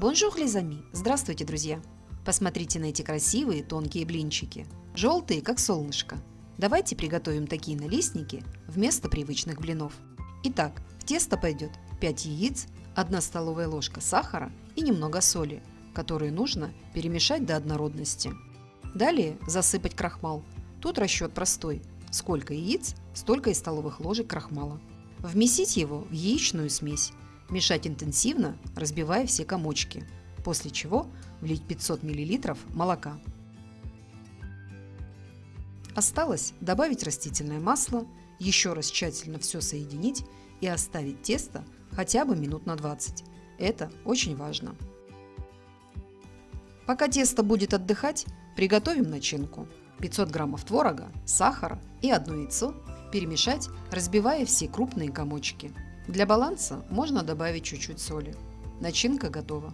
Bonjour, les amis! Здравствуйте, друзья! Посмотрите на эти красивые тонкие блинчики. Желтые, как солнышко. Давайте приготовим такие налистники вместо привычных блинов. Итак, в тесто пойдет 5 яиц, 1 столовая ложка сахара и немного соли, которые нужно перемешать до однородности. Далее засыпать крахмал. Тут расчет простой. Сколько яиц, столько и столовых ложек крахмала. Вмесить его в яичную смесь. Мешать интенсивно, разбивая все комочки. После чего влить 500 мл молока. Осталось добавить растительное масло, еще раз тщательно все соединить и оставить тесто хотя бы минут на 20. Это очень важно. Пока тесто будет отдыхать, приготовим начинку. 500 граммов творога, сахара и одно яйцо перемешать, разбивая все крупные комочки. Для баланса можно добавить чуть-чуть соли. Начинка готова.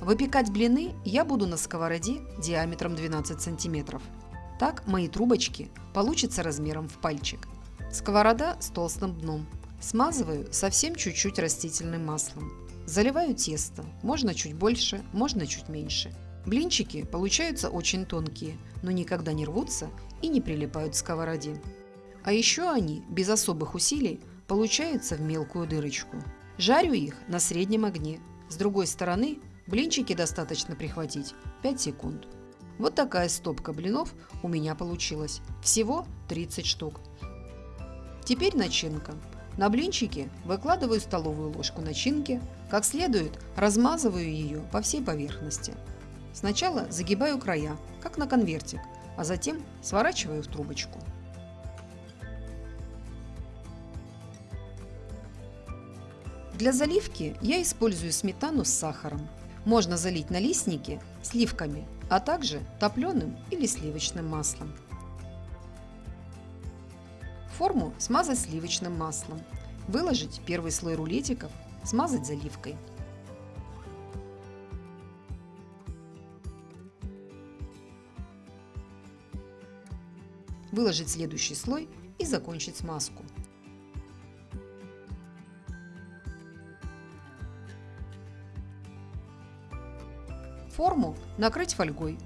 Выпекать блины я буду на сковороде диаметром 12 сантиметров. Так мои трубочки получатся размером в пальчик. Сковорода с толстым дном. Смазываю совсем чуть-чуть растительным маслом. Заливаю тесто, можно чуть больше, можно чуть меньше. Блинчики получаются очень тонкие, но никогда не рвутся и не прилипают к сковороде. А еще они, без особых усилий, получаются в мелкую дырочку. Жарю их на среднем огне. С другой стороны блинчики достаточно прихватить 5 секунд. Вот такая стопка блинов у меня получилась. Всего 30 штук. Теперь начинка. На блинчики выкладываю столовую ложку начинки, как следует размазываю ее по всей поверхности. Сначала загибаю края, как на конвертик, а затем сворачиваю в трубочку. Для заливки я использую сметану с сахаром. Можно залить налистники сливками, а также топленым или сливочным маслом. Форму смазать сливочным маслом. Выложить первый слой рулетиков, смазать заливкой. Выложить следующий слой и закончить смазку. Форму накрыть фольгой.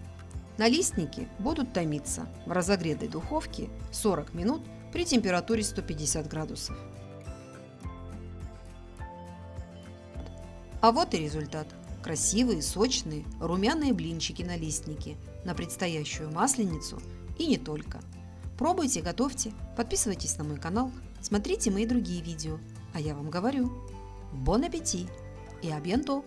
Налистники будут томиться в разогретой духовке 40 минут при температуре 150 градусов. А вот и результат. Красивые, сочные, румяные блинчики-налистники на предстоящую масленицу и не только. Пробуйте, готовьте, подписывайтесь на мой канал, смотрите мои другие видео. А я вам говорю, бон аппетит и абьянто!